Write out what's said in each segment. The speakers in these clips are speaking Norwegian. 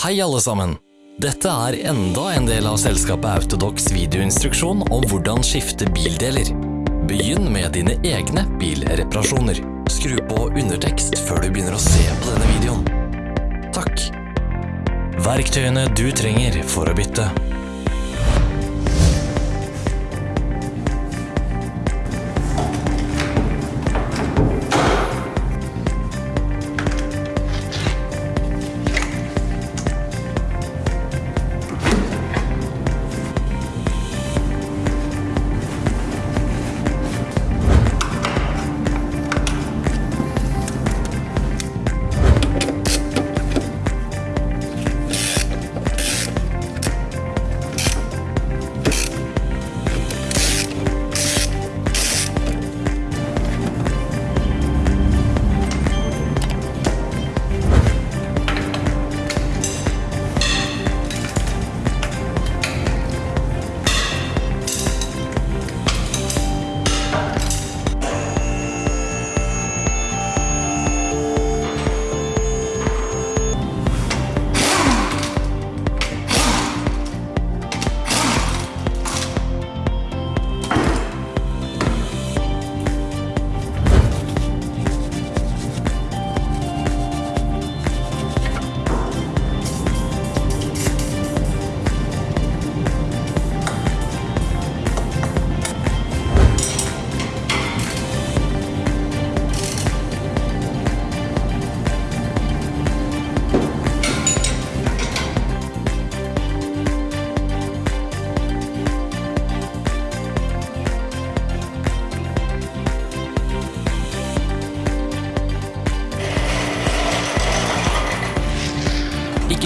Hei alle sammen! Dette er enda en del av selskapet Autodox videoinstruksjon om hvordan skifte bildeler. Begynn med dine egne bilreparasjoner. Skru på undertekst før du begynner å se på denne videoen. Takk. Verktøyene du trenger for å bytte.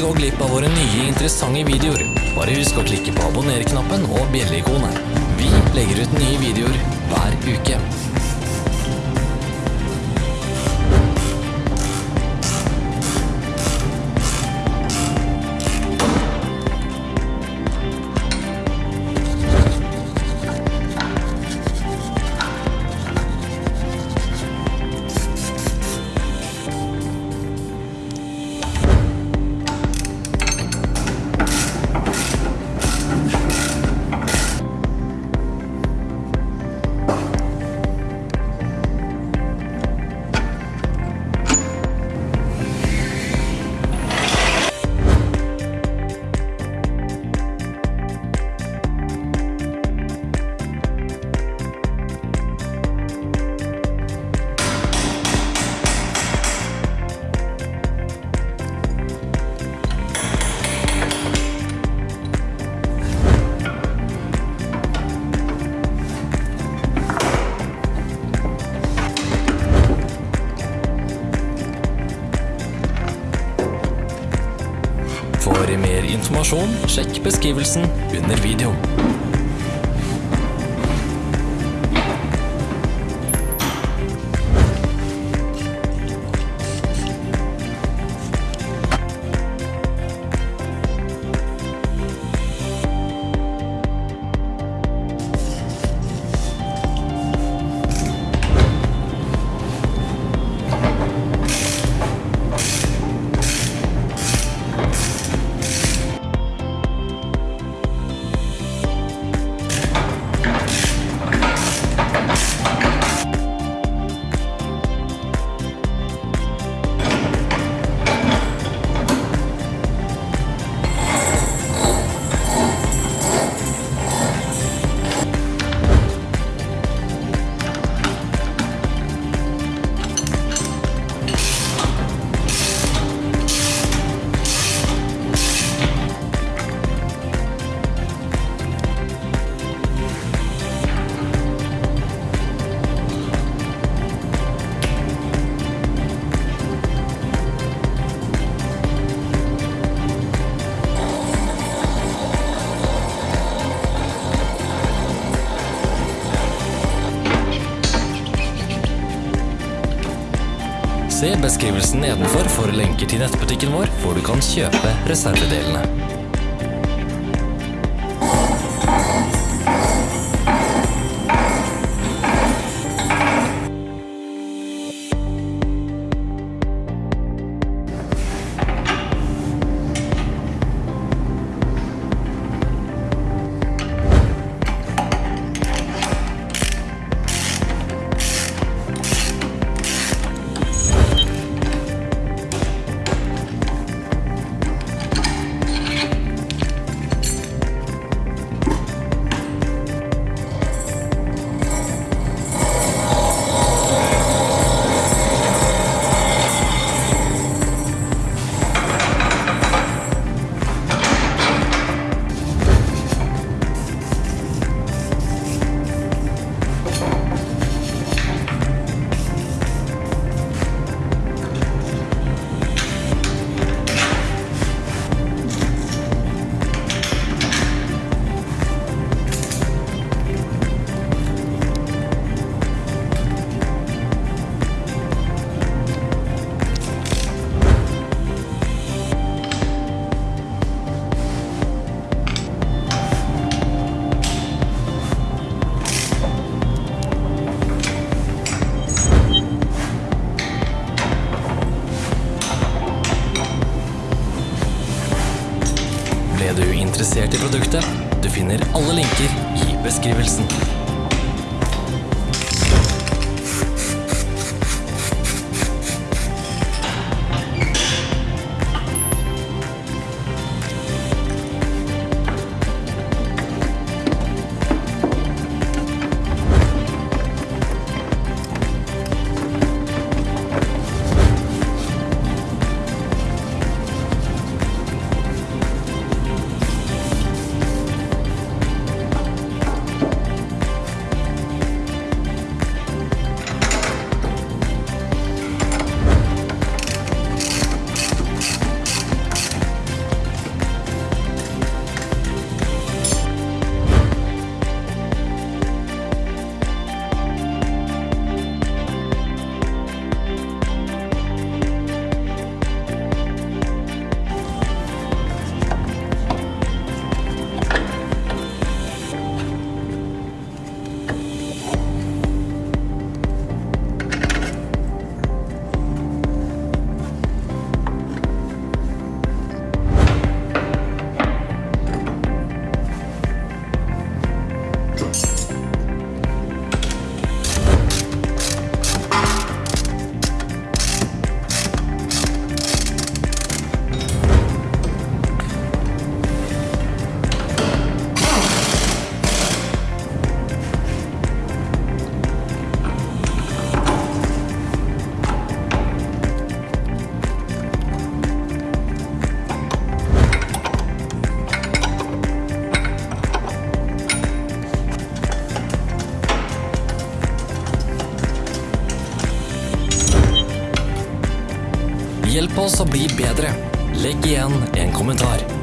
Ikke gå glipp av våre nye interessante videoer. Bare husk å klikke på abonner-knappen og bjelleikonet. Vi legger ut nye videoer hver uke. For mer informasjon, sjekk beskrivelsen under videoen. Se beskrivelsen nedenfor for lenker til nettbutikken vår, hvor du kan kjøpe reservedelene. Finner alle linker i beskrivelsen. Hjelp oss å bli bedre. Legg igjen en kommentar.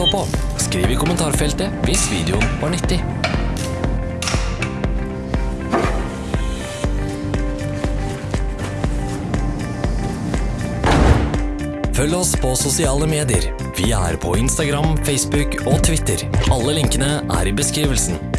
Så på. Skriv i kommentarfeltet hvis videoen var nyttig. Følg oss på sosiale medier. Vi er på Instagram, Facebook og Twitter. Alle linkene er i beskrivelsen.